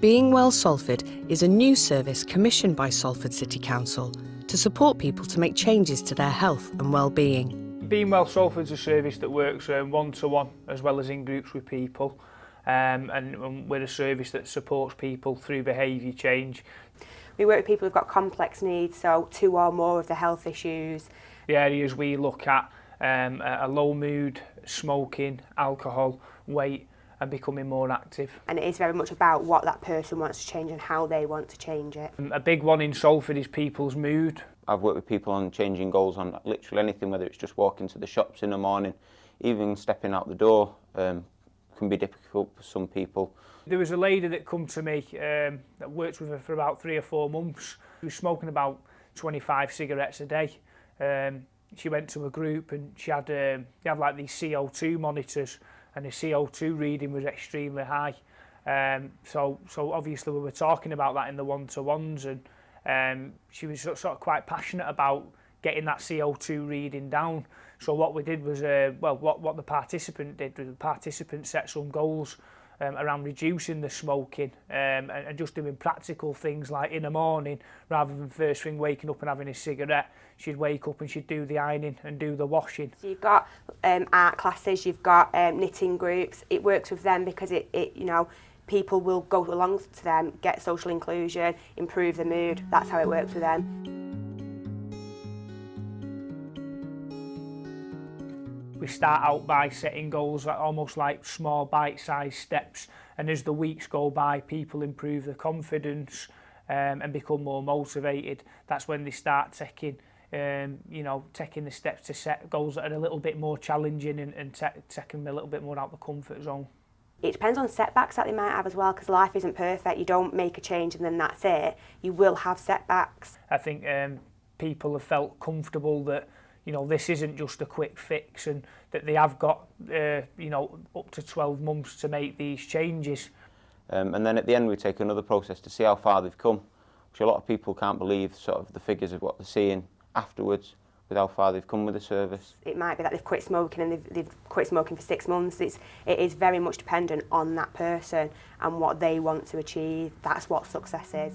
Being Well Salford is a new service commissioned by Salford City Council to support people to make changes to their health and well-being. Being Well Salford is a service that works um, one-to-one -one, as well as in groups with people. um, and, and we're a service that supports people through behaviour change. We work with people who've got complex needs, so two or more of the health issues. The areas we look at um, a low mood, smoking, alcohol, weight, and becoming more active. And it is very much about what that person wants to change and how they want to change it. Um, a big one in Salford is people's mood. I've worked with people on changing goals on literally anything, whether it's just walking to the shops in the morning, even stepping out the door, um, can be difficult for some people. There was a lady that come to me um, that worked with her for about three or four months. She was smoking about 25 cigarettes a day. Um, she went to a group and she had, um, they had like these CO2 monitors and the CO2 reading was extremely high. Um, so, so obviously we were talking about that in the one-to-ones and um, she was sort of quite passionate about getting that CO2 reading down. So what we did was, uh, well, what, what the participant did was the participant set some goals um, around reducing the smoking um, and, and just doing practical things like in the morning rather than first thing waking up and having a cigarette she'd wake up and she'd do the ironing and do the washing so you've got um, art classes you've got um, knitting groups it works with them because it, it you know people will go along to them get social inclusion improve the mood that's how it works for them we start out by setting goals that almost like small bite-sized steps and as the weeks go by people improve their confidence um, and become more motivated that's when they start taking um, you know taking the steps to set goals that are a little bit more challenging and, and te taking them a little bit more out the comfort zone it depends on setbacks that they might have as well because life isn't perfect you don't make a change and then that's it you will have setbacks i think um, people have felt comfortable that you know, this isn't just a quick fix and that they have got, uh, you know, up to 12 months to make these changes. Um, and then at the end we take another process to see how far they've come, which a lot of people can't believe sort of the figures of what they're seeing afterwards with how far they've come with the service. It might be that they've quit smoking and they've, they've quit smoking for six months. It's, it is very much dependent on that person and what they want to achieve. That's what success is.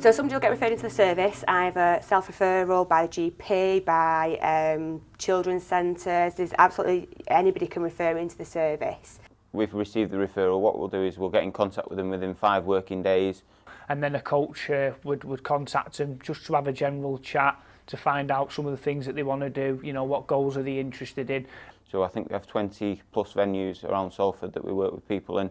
So somebody will get referred into the service either self-referral, by the GP, by um, children's centres, there's absolutely anybody can refer into the service. We've received the referral, what we'll do is we'll get in contact with them within five working days. And then a coach uh, would, would contact them just to have a general chat to find out some of the things that they want to do, you know, what goals are they interested in. So I think we have 20 plus venues around Salford that we work with people in.